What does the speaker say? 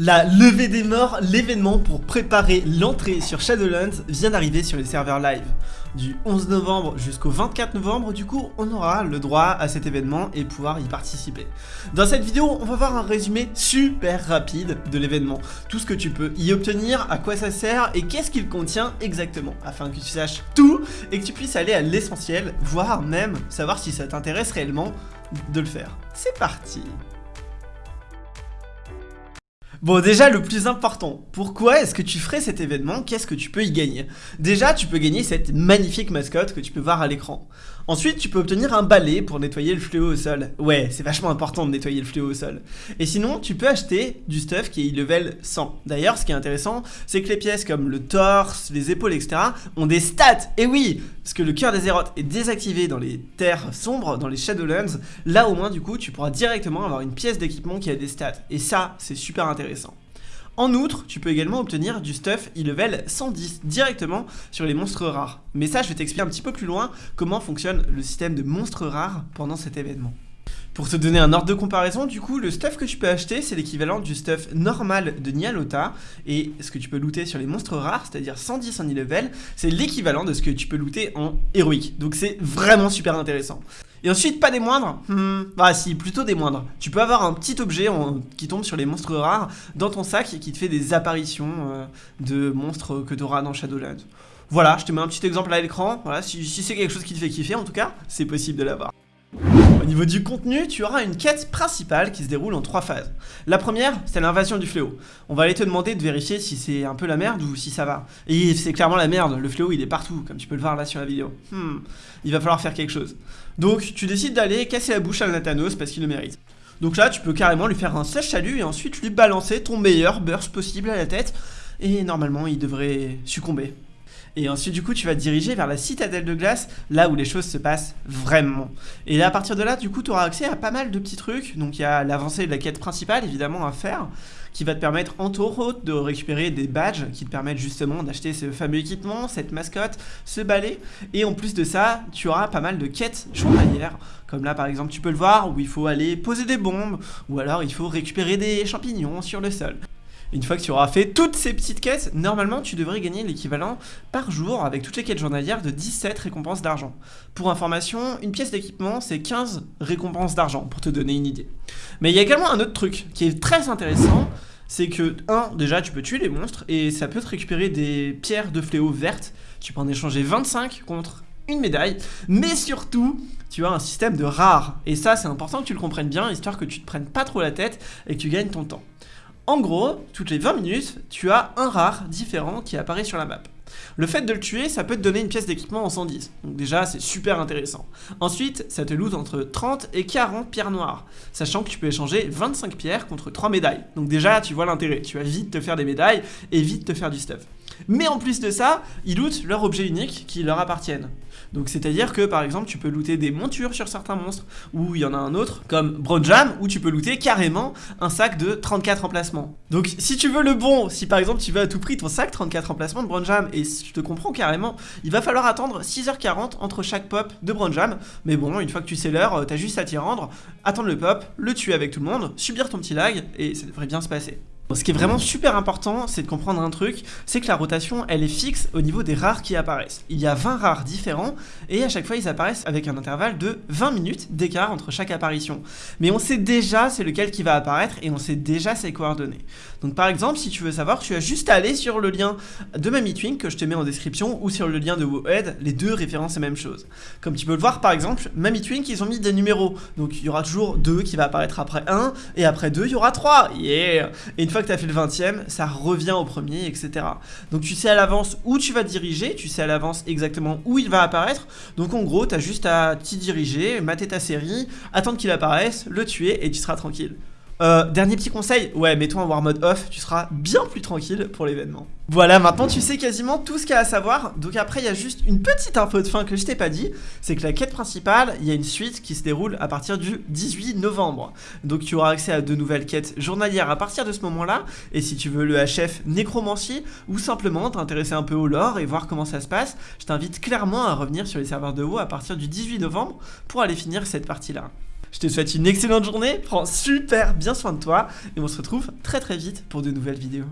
La levée des morts, l'événement pour préparer l'entrée sur Shadowlands vient d'arriver sur les serveurs live. Du 11 novembre jusqu'au 24 novembre, du coup, on aura le droit à cet événement et pouvoir y participer. Dans cette vidéo, on va voir un résumé super rapide de l'événement. Tout ce que tu peux y obtenir, à quoi ça sert et qu'est-ce qu'il contient exactement, afin que tu saches tout et que tu puisses aller à l'essentiel, voire même savoir si ça t'intéresse réellement de le faire. C'est parti Bon déjà le plus important, pourquoi est-ce que tu ferais cet événement? Qu'est-ce que tu peux y gagner? Déjà tu peux gagner cette magnifique mascotte que tu peux voir à l'écran. Ensuite tu peux obtenir un balai pour nettoyer le fléau au sol. Ouais c'est vachement important de nettoyer le fléau au sol. Et sinon tu peux acheter du stuff qui est level 100. D'ailleurs ce qui est intéressant c'est que les pièces comme le torse, les épaules etc ont des stats. Et oui parce que le cœur des Zérotes est désactivé dans les terres sombres, dans les Shadowlands, là au moins du coup tu pourras directement avoir une pièce d'équipement qui a des stats. Et ça c'est super intéressant. En outre, tu peux également obtenir du stuff e-level 110 directement sur les monstres rares. Mais ça, je vais t'expliquer un petit peu plus loin comment fonctionne le système de monstres rares pendant cet événement. Pour te donner un ordre de comparaison, du coup, le stuff que tu peux acheter, c'est l'équivalent du stuff normal de Nialota. Et ce que tu peux looter sur les monstres rares, c'est-à-dire 110 en e-level, c'est l'équivalent de ce que tu peux looter en héroïque. Donc c'est vraiment super intéressant. Et ensuite, pas des moindres hmm, Bah si, plutôt des moindres. Tu peux avoir un petit objet qui tombe sur les monstres rares dans ton sac et qui te fait des apparitions euh, de monstres que tu auras dans Shadowlands. Voilà, je te mets un petit exemple à l'écran. Voilà, si c'est quelque chose qui te fait kiffer, en tout cas, c'est possible de l'avoir. Au niveau du contenu, tu auras une quête principale qui se déroule en trois phases. La première, c'est l'invasion du fléau. On va aller te demander de vérifier si c'est un peu la merde ou si ça va. Et c'est clairement la merde, le fléau il est partout, comme tu peux le voir là sur la vidéo. Hmm, il va falloir faire quelque chose. Donc tu décides d'aller casser la bouche à Nathanos parce qu'il le mérite. Donc là, tu peux carrément lui faire un sèche salut et ensuite lui balancer ton meilleur burst possible à la tête. Et normalement, il devrait succomber. Et ensuite, du coup, tu vas te diriger vers la citadelle de glace, là où les choses se passent vraiment. Et à partir de là, du coup, tu auras accès à pas mal de petits trucs. Donc, il y a l'avancée de la quête principale, évidemment, à faire, qui va te permettre, en autres, de récupérer des badges qui te permettent justement d'acheter ce fameux équipement, cette mascotte, ce balai. Et en plus de ça, tu auras pas mal de quêtes journalières. Comme là, par exemple, tu peux le voir, où il faut aller poser des bombes, ou alors il faut récupérer des champignons sur le sol. Une fois que tu auras fait toutes ces petites quêtes, normalement tu devrais gagner l'équivalent par jour avec toutes les quêtes journalières de 17 récompenses d'argent. Pour information, une pièce d'équipement c'est 15 récompenses d'argent pour te donner une idée. Mais il y a également un autre truc qui est très intéressant, c'est que 1. Déjà tu peux tuer les monstres et ça peut te récupérer des pierres de fléau vertes, tu peux en échanger 25 contre une médaille, mais surtout, tu as un système de rares. Et ça, c'est important que tu le comprennes bien, histoire que tu te prennes pas trop la tête et que tu gagnes ton temps. En gros, toutes les 20 minutes, tu as un rare différent qui apparaît sur la map. Le fait de le tuer, ça peut te donner une pièce d'équipement en 110. Donc déjà, c'est super intéressant. Ensuite, ça te loot entre 30 et 40 pierres noires, sachant que tu peux échanger 25 pierres contre 3 médailles. Donc déjà, tu vois l'intérêt. Tu vas vite te faire des médailles et vite te faire du stuff. Mais en plus de ça, ils lootent leurs objets uniques qui leur appartiennent. Donc c'est à dire que par exemple tu peux looter des montures sur certains monstres ou il y en a un autre comme Bronjam où tu peux looter carrément un sac de 34 emplacements. Donc si tu veux le bon, si par exemple tu veux à tout prix ton sac 34 emplacements de Bronjam et je te comprends carrément, il va falloir attendre 6h40 entre chaque pop de Bronjam. Mais bon, une fois que tu sais l'heure, t'as juste à t'y rendre, attendre le pop, le tuer avec tout le monde, subir ton petit lag et ça devrait bien se passer. Ce qui est vraiment super important, c'est de comprendre un truc, c'est que la rotation, elle est fixe au niveau des rares qui apparaissent. Il y a 20 rares différents, et à chaque fois, ils apparaissent avec un intervalle de 20 minutes d'écart entre chaque apparition. Mais on sait déjà c'est lequel qui va apparaître, et on sait déjà ses coordonnées. Donc par exemple, si tu veux savoir, tu as juste à aller sur le lien de Mamitwink que je te mets en description, ou sur le lien de WoHead, les deux référencent la même chose. Comme tu peux le voir, par exemple, Mamitwink, ils ont mis des numéros. Donc il y aura toujours 2 qui va apparaître après 1, et après 2, il y aura 3. Yeah que tu as fait le 20ème, ça revient au premier, etc. Donc tu sais à l'avance où tu vas diriger, tu sais à l'avance exactement où il va apparaître. Donc en gros, tu juste à t'y diriger, mater ta série, attendre qu'il apparaisse, le tuer et tu seras tranquille. Euh, dernier petit conseil, ouais, mets-toi en War Mode Off, tu seras bien plus tranquille pour l'événement. Voilà, maintenant tu sais quasiment tout ce qu'il y a à savoir, donc après il y a juste une petite info de fin que je t'ai pas dit, c'est que la quête principale, il y a une suite qui se déroule à partir du 18 novembre. Donc tu auras accès à de nouvelles quêtes journalières à partir de ce moment-là, et si tu veux le HF Nécromancie, ou simplement t'intéresser un peu au lore et voir comment ça se passe, je t'invite clairement à revenir sur les serveurs de WoW à partir du 18 novembre pour aller finir cette partie-là. Je te souhaite une excellente journée, prends super bien soin de toi et on se retrouve très très vite pour de nouvelles vidéos.